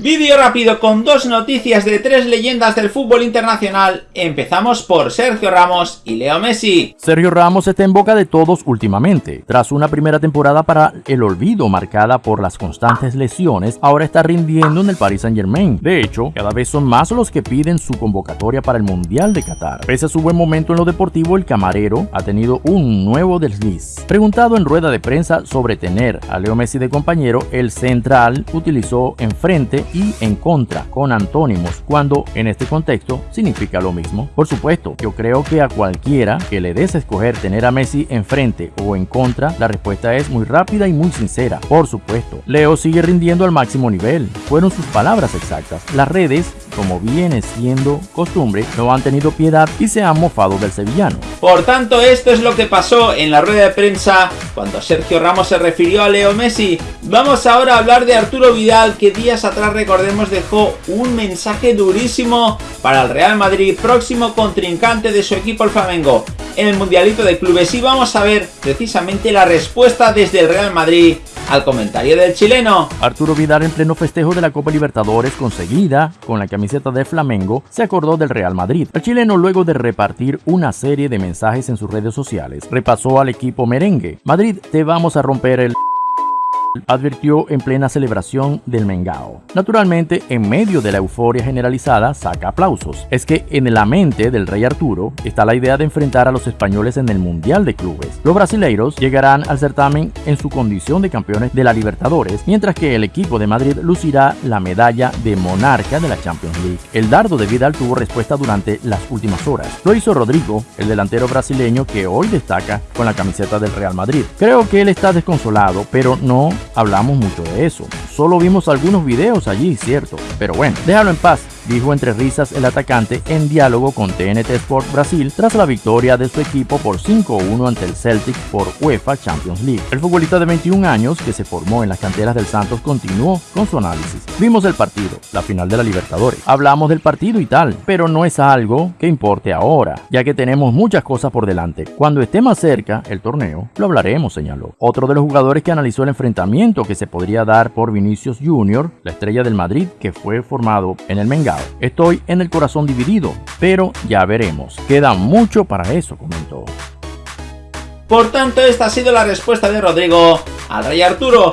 Vídeo rápido con dos noticias de tres leyendas del fútbol internacional. Empezamos por Sergio Ramos y Leo Messi. Sergio Ramos está en boca de todos últimamente. Tras una primera temporada para el olvido marcada por las constantes lesiones, ahora está rindiendo en el Paris Saint Germain. De hecho, cada vez son más los que piden su convocatoria para el Mundial de Qatar. Pese a su buen momento en lo deportivo, el camarero ha tenido un nuevo desliz. Preguntado en rueda de prensa sobre tener a Leo Messi de compañero, el central utilizó enfrente y en contra con antónimos cuando en este contexto significa lo mismo. Por supuesto, yo creo que a cualquiera que le des escoger tener a Messi enfrente o en contra, la respuesta es muy rápida y muy sincera. Por supuesto, Leo sigue rindiendo al máximo nivel. Fueron sus palabras exactas. Las redes como viene siendo costumbre, no han tenido piedad y se han mofado del sevillano. Por tanto, esto es lo que pasó en la rueda de prensa cuando Sergio Ramos se refirió a Leo Messi. Vamos ahora a hablar de Arturo Vidal, que días atrás, recordemos, dejó un mensaje durísimo para el Real Madrid, próximo contrincante de su equipo el Flamengo en el Mundialito de Clubes. Y vamos a ver precisamente la respuesta desde el Real Madrid al comentario del chileno. Arturo Vidal en pleno festejo de la Copa Libertadores conseguida con la camiseta de Flamengo se acordó del Real Madrid. El chileno luego de repartir una serie de mensajes en sus redes sociales repasó al equipo merengue. Madrid te vamos a romper el advirtió en plena celebración del Mengao. Naturalmente, en medio de la euforia generalizada, saca aplausos. Es que en la mente del rey Arturo está la idea de enfrentar a los españoles en el Mundial de Clubes. Los brasileiros llegarán al certamen en su condición de campeones de la Libertadores, mientras que el equipo de Madrid lucirá la medalla de monarca de la Champions League. El dardo de Vidal tuvo respuesta durante las últimas horas. Lo hizo Rodrigo, el delantero brasileño que hoy destaca con la camiseta del Real Madrid. Creo que él está desconsolado, pero no hablamos mucho de eso. Solo vimos algunos videos allí, cierto. Pero bueno, déjalo en paz dijo entre risas el atacante en diálogo con TNT Sport Brasil tras la victoria de su equipo por 5-1 ante el Celtic por UEFA Champions League. El futbolista de 21 años, que se formó en las canteras del Santos, continuó con su análisis. Vimos el partido, la final de la Libertadores. Hablamos del partido y tal, pero no es algo que importe ahora, ya que tenemos muchas cosas por delante. Cuando esté más cerca el torneo, lo hablaremos, señaló. Otro de los jugadores que analizó el enfrentamiento que se podría dar por Vinicius Jr., la estrella del Madrid, que fue formado en el Estoy en el corazón dividido, pero ya veremos. Queda mucho para eso, comentó. Por tanto, esta ha sido la respuesta de Rodrigo al Rey Arturo.